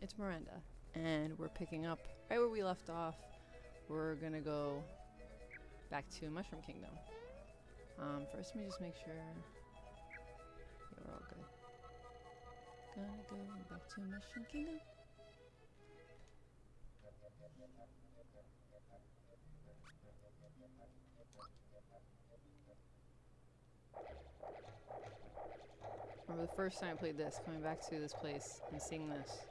it's Miranda, and we're picking up right where we left off. We're gonna go back to Mushroom Kingdom. Um, first, let me just make sure. Yeah, we're all good. Gonna go back to Mushroom Kingdom. Remember the first time I played this, coming back to this place and seeing this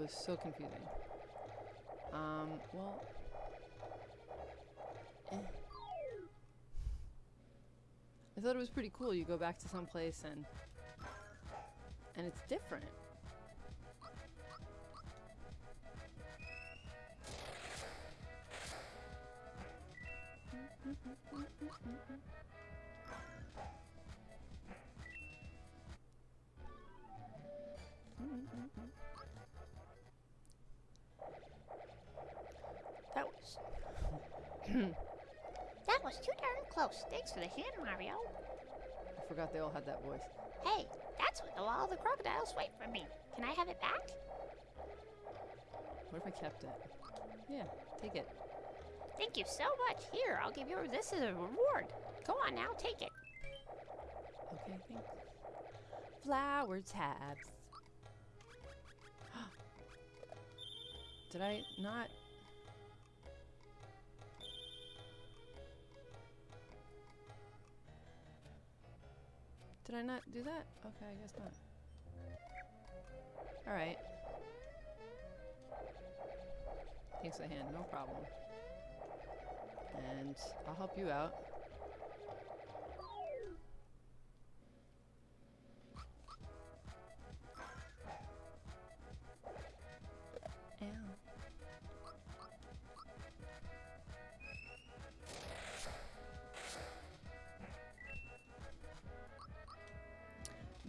was so confusing. Um, well, eh. I thought it was pretty cool. You go back to some place and and it's different. Hmm. that was too darn close. Thanks for the hand, Mario. I forgot they all had that voice. Hey, that's what all the crocodiles wait for me. Can I have it back? What if I kept it? Yeah, take it. Thank you so much. Here, I'll give you this as a reward. Go on now, take it. Okay, thanks. Flower tabs. Did I not? Did I not do that? Okay, I guess not. Alright. Thanks a hand, no problem. And I'll help you out.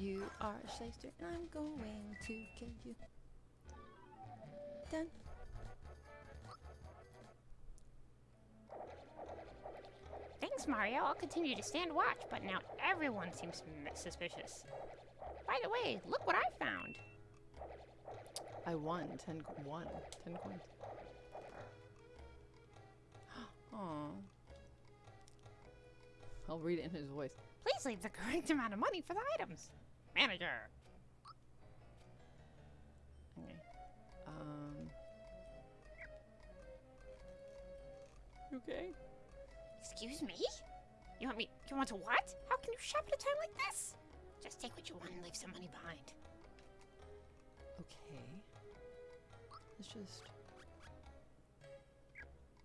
You are a shyster and I'm going to kill you. Done. Thanks, Mario. I'll continue to stand watch, but now everyone seems suspicious. By the way, look what I found. I won. Ten, co- one. Ten coins. Aw. I'll read it in his voice. Please leave the correct amount of money for the items. Manager. Okay. Um. You okay? Excuse me? You want me? You want to what? How can you shop at a time like this? Just take what you want and leave some money behind. Okay. Let's just.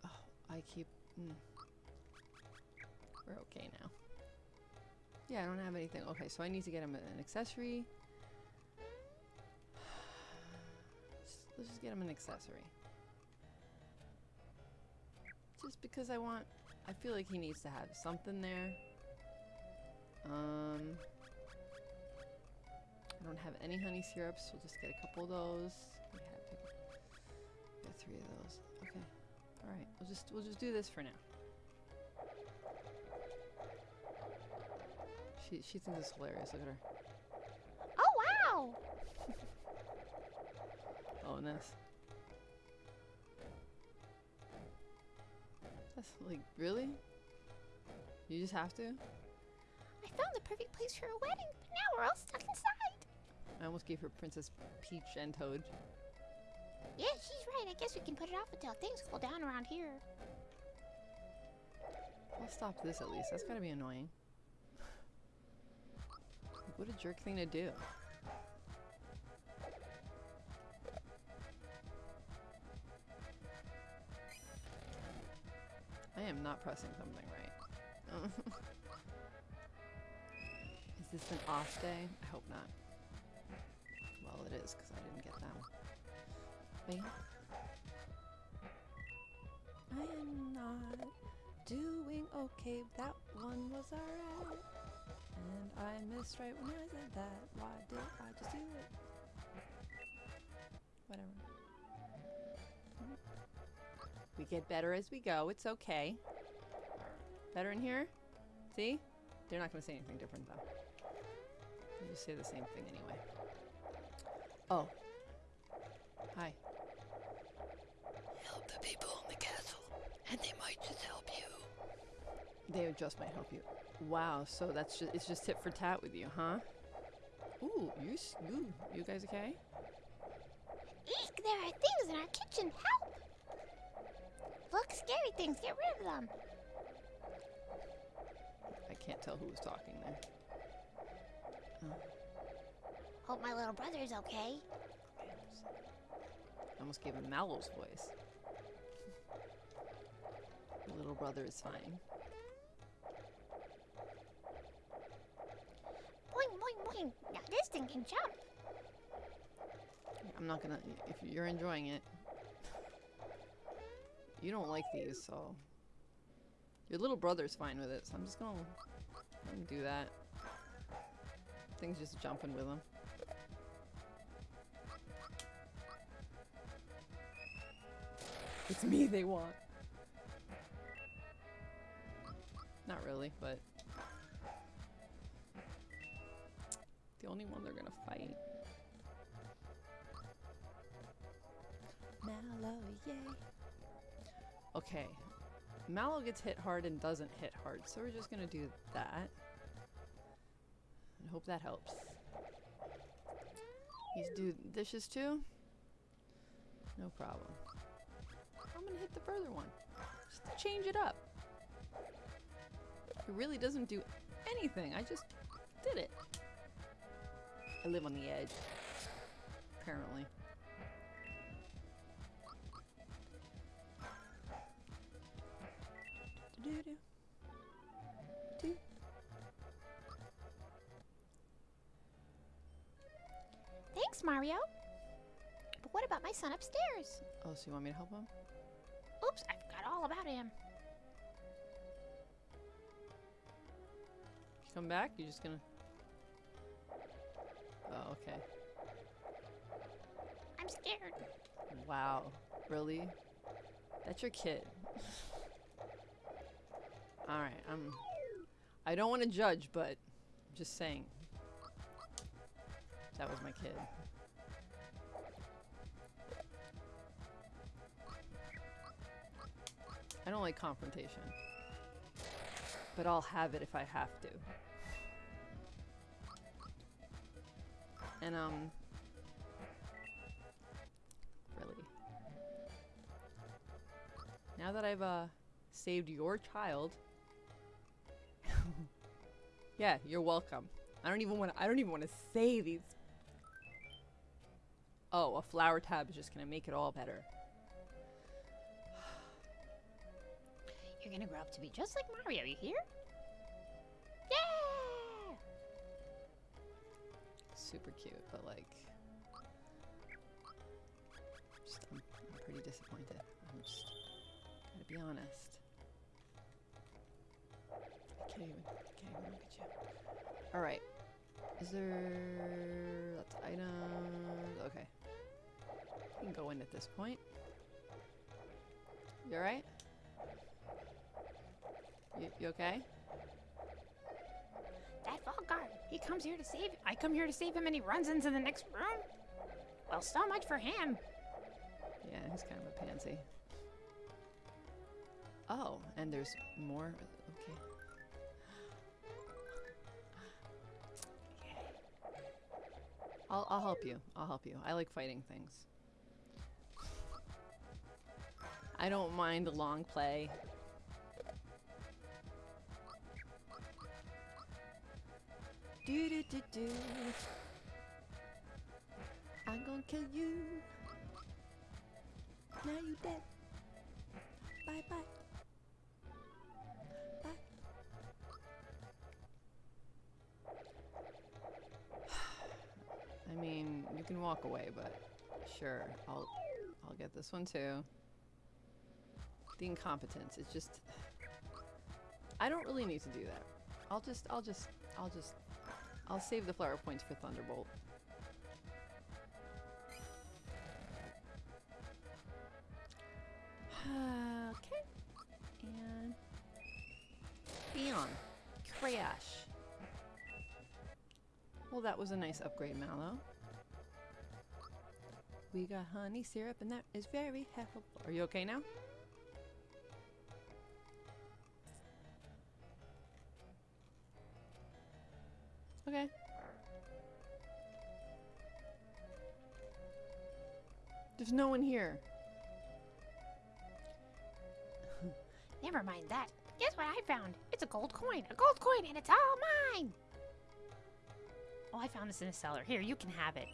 Oh, I keep. Mm. We're okay now. Yeah, I don't have anything. Okay, so I need to get him an accessory. Let's just get him an accessory. Just because I want. I feel like he needs to have something there. Um. I don't have any honey syrups. We'll just get a couple of those. We have to get three of those. Okay. All right. We'll just we'll just do this for now. She she thinks it's hilarious. Look at her. Oh wow! Oh, and this. That's like really. You just have to. I found the perfect place for a wedding, but now we're all stuck inside. I almost gave her Princess Peach and Toad. Yeah, she's right. I guess we can put it off until things cool down around here. I'll stop this at least. That's gotta be annoying. What a jerk thing to do. I am not pressing something right. is this an off day? I hope not. Well, it is because I didn't get that one. Bam. I am not doing okay. That one was alright. And I missed right when I said that. Why did I just do it? Whatever. We get better as we go. It's okay. Better in here? See? They're not going to say anything different, though. They just say the same thing anyway. Oh. Hi. Help the people in the castle, and they must just might help you. Wow, so that's just it's just tit for tat with you, huh? Ooh, you, you, you guys okay? Eek, there are things in our kitchen. Help! Look, scary things. Get rid of them. I can't tell who was talking there. Oh. Hope my little brother is okay. I almost gave him Mallow's voice. Your little brother is fine. Boing, boing, boing. Now this thing can jump. I'm not gonna. If you're enjoying it, you don't like these, so your little brother's fine with it. So I'm just gonna do that. Things just jumping with him. It's me they want. Not really, but the only one they're gonna fight. Mallow, yay. Okay. Mallow gets hit hard and doesn't hit hard, so we're just gonna do that. And hope that helps. He's do dishes too? No problem. I'm gonna hit the further one. Just to change it up. It really doesn't do anything. I just did it. I live on the edge. Apparently. Do-do-do. Do. Thanks, Mario. But what about my son upstairs? Oh, so you want me to help him? Oops, I forgot all about him. Come back? You're just gonna. Oh, okay. I'm scared. Wow. Really? That's your kid. Alright, I'm. Um, I don't want to judge, but I'm just saying. That was my kid. I don't like confrontation. But I'll have it if I have to. And, um. Really. Now that I've, uh, saved your child. yeah, you're welcome. I don't even want I don't even want to say these. Oh, a flower tab is just gonna make it all better. You're gonna grow up to be just like Mario, you hear? Super cute, but like, just I'm, I'm pretty disappointed. I'm just gotta be honest. I can't even, I can't even look at you. All right, is there? That's items. Okay, you can go in at this point. You all right? You, you okay? He comes here to save I come here to save him and he runs into the next room? Well, so much for him. Yeah, he's kind of a pansy. Oh, and there's more. Okay. I'll, I'll help you. I'll help you. I like fighting things. I don't mind a long play. Do do do do. I'm gonna kill you. Now you're dead. Bye bye. Bye. I mean, you can walk away, but sure, I'll I'll get this one too. The incompetence, it's just I don't really need to do that. I'll just I'll just I'll just I'll save the flower points for Thunderbolt. okay. And Beyond. Crash. Well, that was a nice upgrade, Mallow. We got honey syrup, and that is very helpful. Are you okay now? Okay. There's no one here. Never mind that. Guess what I found? It's a gold coin. A gold coin, and it's all mine. Oh, I found this in a cellar. Here, you can have it.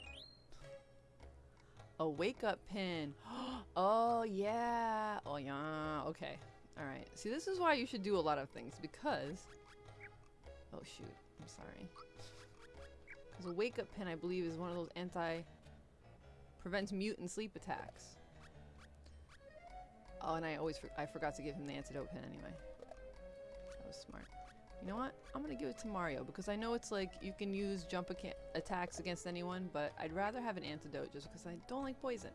A wake up pin. oh, yeah. Oh, yeah. Okay. All right. See, this is why you should do a lot of things because. Oh, shoot. I'm sorry. Because a wake up pin, I believe, is one of those anti. prevents mute and sleep attacks. Oh, and I always for I forgot to give him the antidote pin anyway. That was smart. You know what? I'm gonna give it to Mario because I know it's like you can use jump attacks against anyone, but I'd rather have an antidote just because I don't like poison.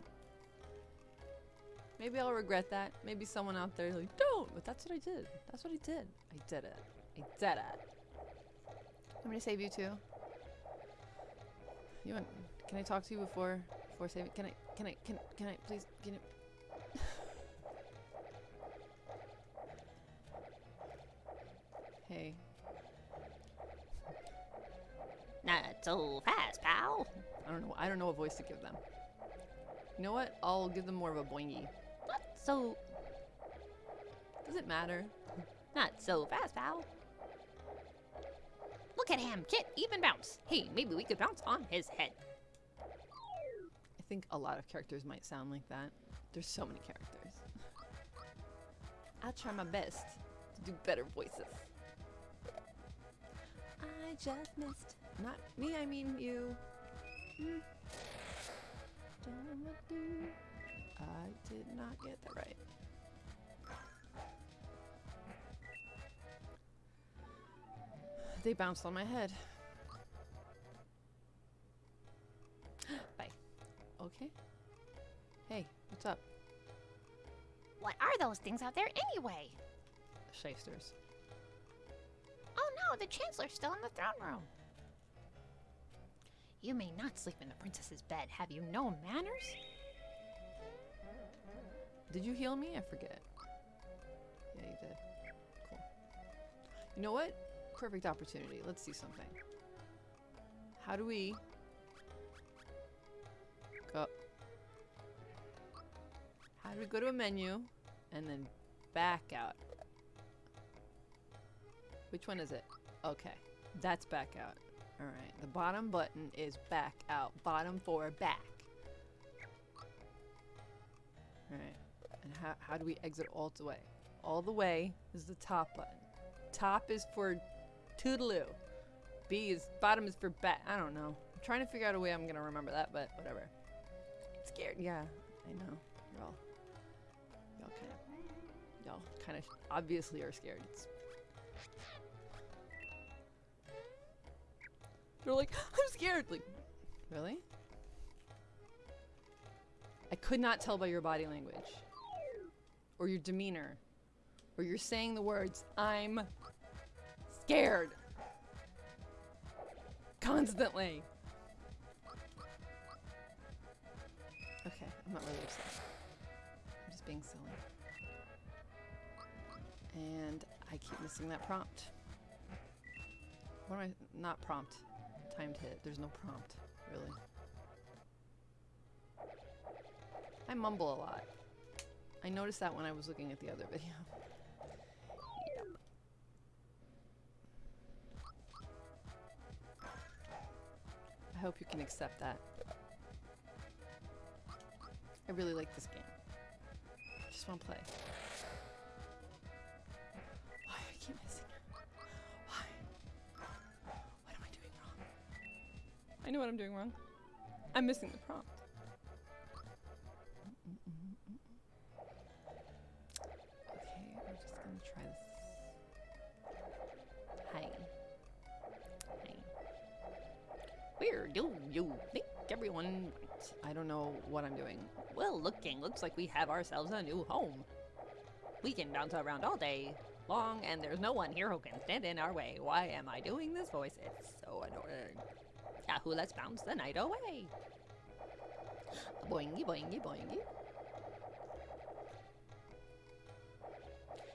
Maybe I'll regret that. Maybe someone out there like don't, but that's what I did. That's what I did. I did it. I did it. I'm gonna save you too. You want? Can I talk to you before before saving? Can I? Can I? Can can I please? Can you? hey. Not so fast, pal. I don't know. I don't know what voice to give them. You know what? I'll give them more of a boingy. Not so, Does it matter? not so fast, pal. Look at him, Kit, even bounce. Hey, maybe we could bounce on his head. I think a lot of characters might sound like that. There's so many characters. I'll try my best to do better voices. I just missed. Not me, I mean you. Hmm. I did not get that right. They bounced on my head. Bye. Okay. Hey, what's up? What are those things out there anyway? Shysters. Oh no, the Chancellor's still in the throne room. You may not sleep in the princess's bed. Have you no manners? Did you heal me? I forget. Yeah, you did. Cool. You know what? Perfect opportunity. Let's see something. How do we go? How do we go to a menu and then back out? Which one is it? Okay, that's back out. All right, the bottom button is back out. Bottom four, back. All right, and how, how do we exit all the way? All the way is the top button. Top is for toodaloo. B is bottom is for back. I don't know. I'm trying to figure out a way I'm gonna remember that, but whatever. I'm scared. Yeah, I know. Y'all, y'all kind of, y'all kind of obviously are scared. It's They're like, I'm scared. Like, really? I could not tell by your body language, or your demeanor, or you're saying the words, I'm scared. Constantly. Okay, I'm not really upset. I'm just being silly. And I keep missing that prompt. What am I? Not prompt. Timed hit. There's no prompt, really. I mumble a lot. I noticed that when I was looking at the other video. Hope you can accept that. I really like this game. I just want to play. Why I keep missing? Why? What am I doing wrong? I know what I'm doing wrong. I'm missing the prompt. Do you think everyone? I don't know what I'm doing. Well, looking, looks like we have ourselves a new home. We can bounce around all day long, and there's no one here who can stand in our way. Why am I doing this voice? It's so annoying. Yahoo, let's bounce the night away. Boingy, boingy, boingy.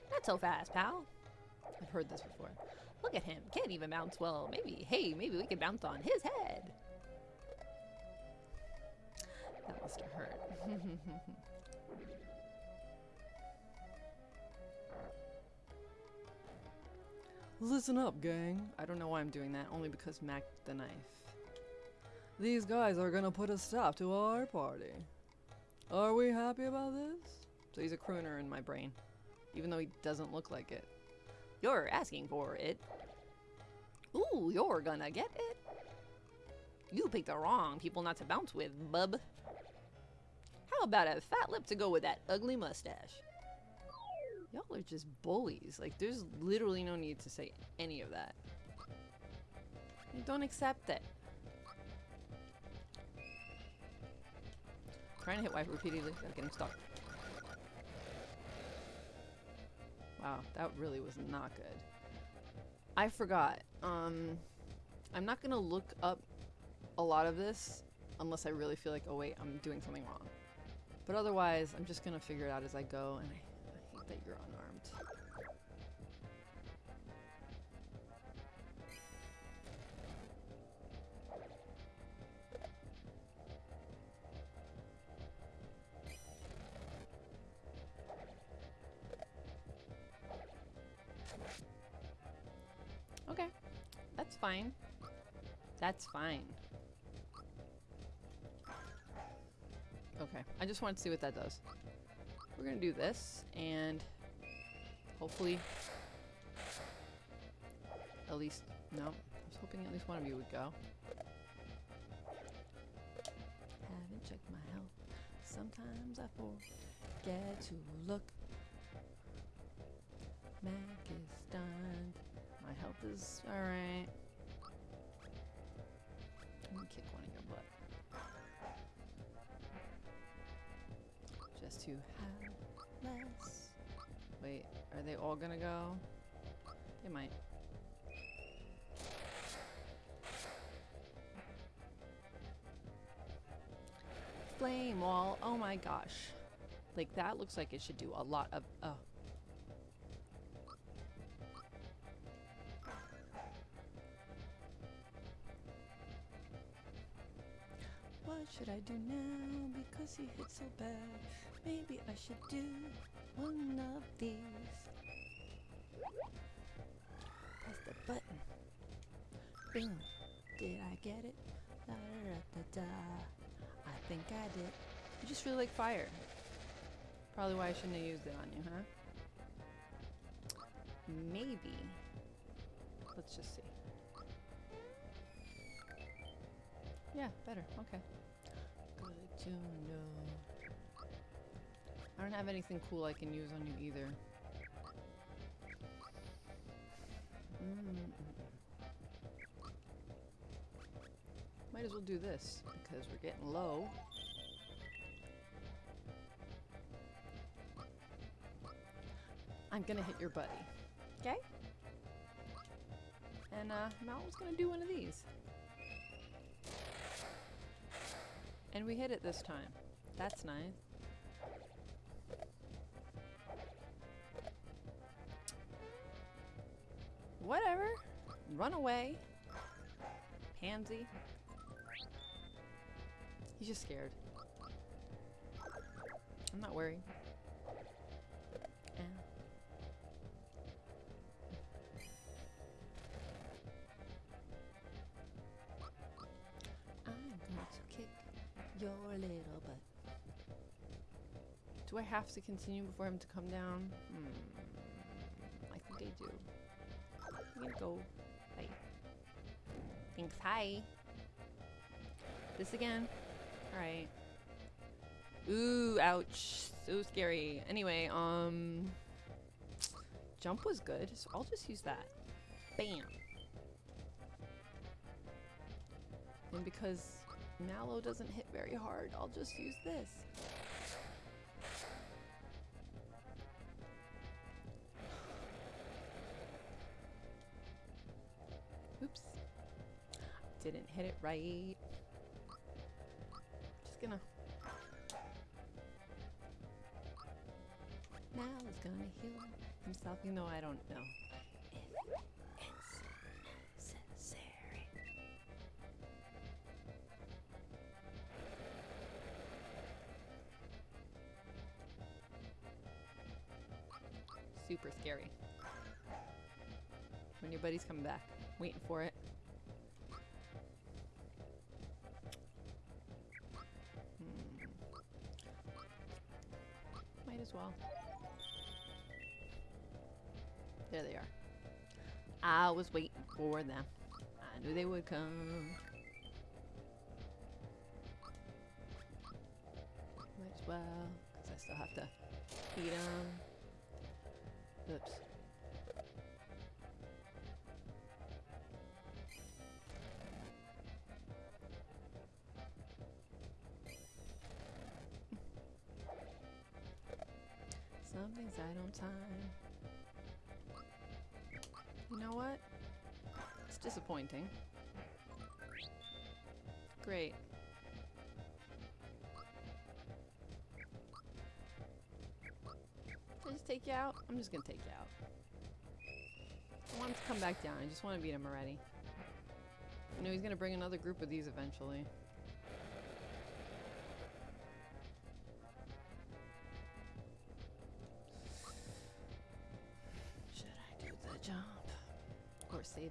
Not so fast, pal. I've heard this before. Look at him. Can't even bounce well. Maybe, hey, maybe we could bounce on his head. Must have hurt. Listen up, gang. I don't know why I'm doing that, only because Mack the knife. These guys are gonna put a stop to our party. Are we happy about this? So he's a crooner in my brain, even though he doesn't look like it. You're asking for it. Ooh, you're gonna get it. You picked the wrong people not to bounce with, bub. How about a fat lip to go with that ugly mustache? Y'all are just bullies. Like, there's literally no need to say any of that. You don't accept it. Trying to hit wife repeatedly getting stuck. Wow, that really was not good. I forgot. Um, I'm not gonna look up a lot of this unless I really feel like, oh wait, I'm doing something wrong. But otherwise, I'm just gonna figure it out as I go, and I, I hate that you're unarmed. Okay, that's fine. That's fine. Okay, I just want to see what that does. We're gonna do this, and hopefully, at least, no, I was hoping at least one of you would go. Haven't checked my health. Sometimes I forget to look. Mack is stunned. My health is alright. Let me kick one in your butt. Just to have less. Wait, are they all gonna go? They might. Flame wall. Oh my gosh. Like that looks like it should do a lot of. Oh. What should I do now? Because he hit so bad. Maybe I should do one of these. Press the button. Boom. Did I get it? Da da da da. I think I did. You just really like fire. Probably why I shouldn't have used it on you, huh? Maybe. Let's just see. Yeah, better. Okay. Good to know. I don't have anything cool I can use on you either. Mm. Might as well do this because we're getting low. I'm gonna hit your buddy. Okay? And uh, Mal's gonna do one of these. And we hit it this time. That's nice. Whatever. Run away. Pansy. He's just scared. I'm not worried. Eh. I'm going to kick your little butt. Do I have to continue before him to come down? Hmm. I think I do. Gonna go. Hi. Thanks, hi. This again. Alright. Ooh, ouch. So scary. Anyway, um... Jump was good, so I'll just use that. Bam. And because Mallow doesn't hit very hard, I'll just use this. Oops. Didn't hit it right. Just gonna... Now is gonna heal himself, even though I don't know. super scary. When your buddy's coming back, waiting for it. Hmm. Might as well. There they are. I was waiting for them. I knew they would come. Might as well, because I still have to feed them. Oops. Something's on time. You know what? It's disappointing. Great. Did I just take you out? I'm just gonna take you out. I want him to come back down. I just want to beat him already. I know he's gonna bring another group of these eventually.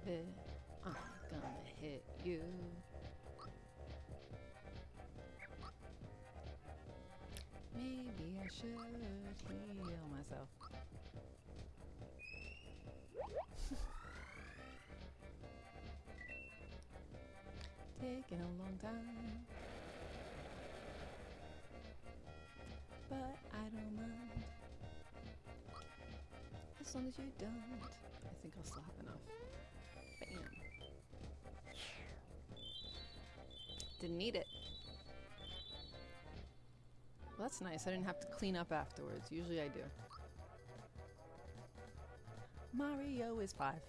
It? I'm gonna hit you. Maybe I should heal myself. Taking a long time. As long as you don't. I think I'll still have enough. Bam. Didn't need it. Well, that's nice. I didn't have to clean up afterwards. Usually I do. Mario is five.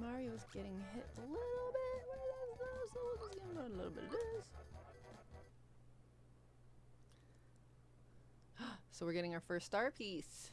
Mario's getting hit a little bit with this, so we'll just give him a little bit of this. So we're getting our first star piece.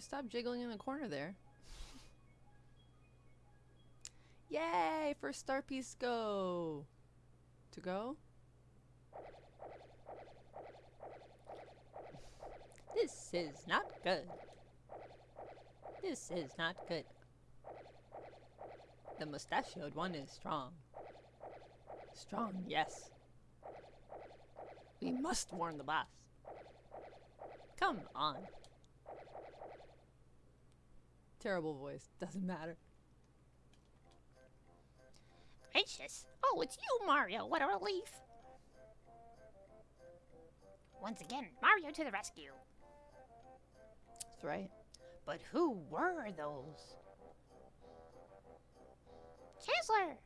You stop jiggling in the corner there. Yay! First star piece go! To go? This is not good. This is not good. The mustachioed one is strong. Strong, yes. We must warn the boss. Come on. Terrible voice. Doesn't matter. Gracious. Oh, it's you, Mario. What a relief. Once again, Mario to the rescue. That's right. But who were those? Chancellor!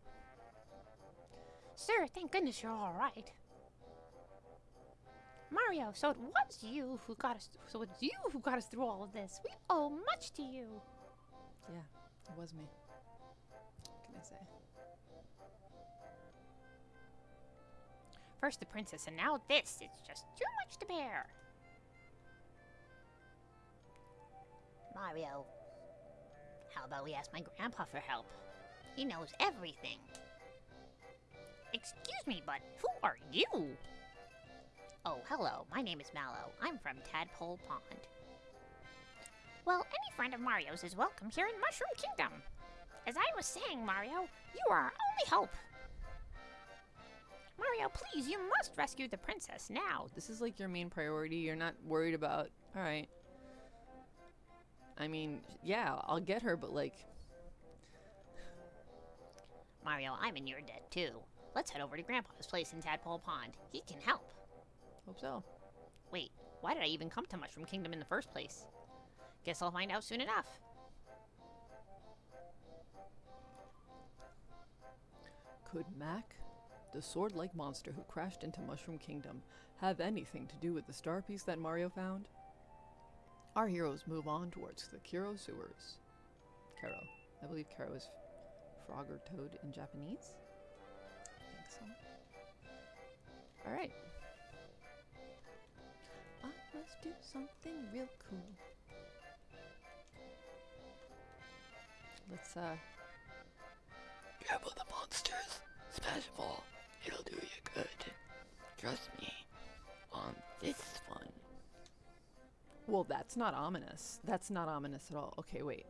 Sir, thank goodness you're all right. Mario, so it was you who got us. So it's you who got us through all of this. We owe much to you. Yeah, it was me. What can I say? First the princess, and now this. It's just too much to bear. Mario, how about we ask my grandpa for help? He knows everything. Excuse me, but who are you? Oh, hello. My name is Mallow. I'm from Tadpole Pond. Well, any friend of Mario's is welcome here in Mushroom Kingdom. As I was saying, Mario, you are our only hope. Mario, please, you must rescue the princess now. This is like your main priority. You're not worried about. All right. I mean, yeah, I'll get her, but like, Mario, I'm in your debt too. Let's head over to Grandpa's place in Tadpole Pond. He can help. hope so. Wait, why did I even come to Mushroom Kingdom in the first place? Guess I'll find out soon enough. Could Mack, the sword-like monster who crashed into Mushroom Kingdom, have anything to do with the star piece that Mario found? Our heroes move on towards the Kero sewers. Kero. I believe Kero is frog or toad in Japanese. I think so. Alright. I must do something real cool. Let's uh Grapple the monsters. Smash ball. It'll do you good. Trust me. On this one. Well, that's not ominous. That's not ominous at all. Okay, wait.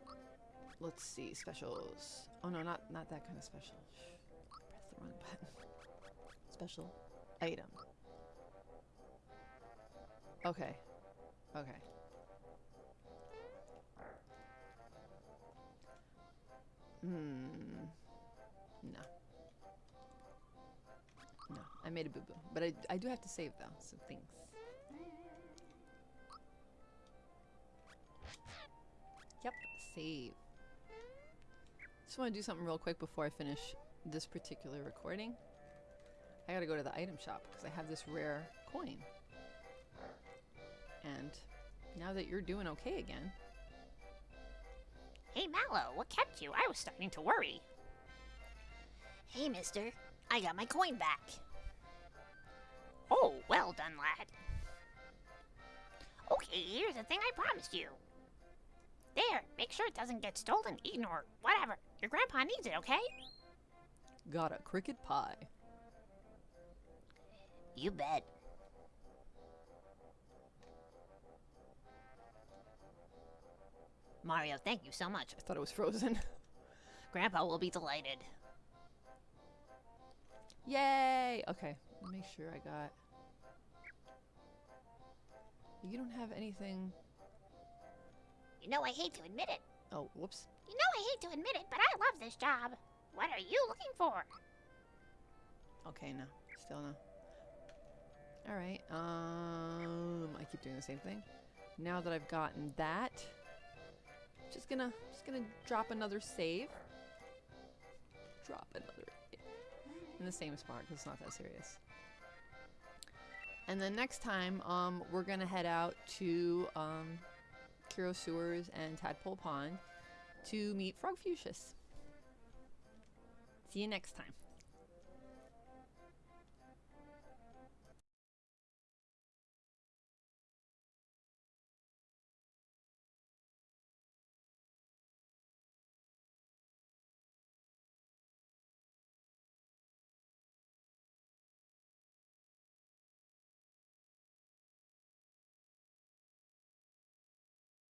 Let's see specials. Oh no, not not that kind of special. Press the wrong button. Special item. Okay. Okay. Hmm. No. No, I made a boo boo. But I, I do have to save though, so thanks. Yep, save. Just want to do something real quick before I finish this particular recording. I gotta go to the item shop because I have this rare coin. And now that you're doing okay again, Hey, Mallow, what kept you? I was starting to worry. Hey, mister. I got my coin back. Oh, well done, lad. Okay, here's the thing I promised you. There, make sure it doesn't get stolen, eaten, or whatever. Your grandpa needs it, okay? got a cricket pie. You bet. Mario, thank you so much. I thought it was frozen. Grandpa will be delighted. Yay! Okay, make sure I got. You don't have anything. You know, I hate to admit it. Oh, whoops. You know, I hate to admit it, but I love this job. What are you looking for? Okay, no. Still no. Alright, um I keep doing the same thing. Now that I've gotten that, just gonna just gonna drop another save. Drop another in the same spot because it's not that serious. And then next time, um, we're gonna head out to um, Kero Sewers and Tadpole Pond to meet Frogfucius. See you next time.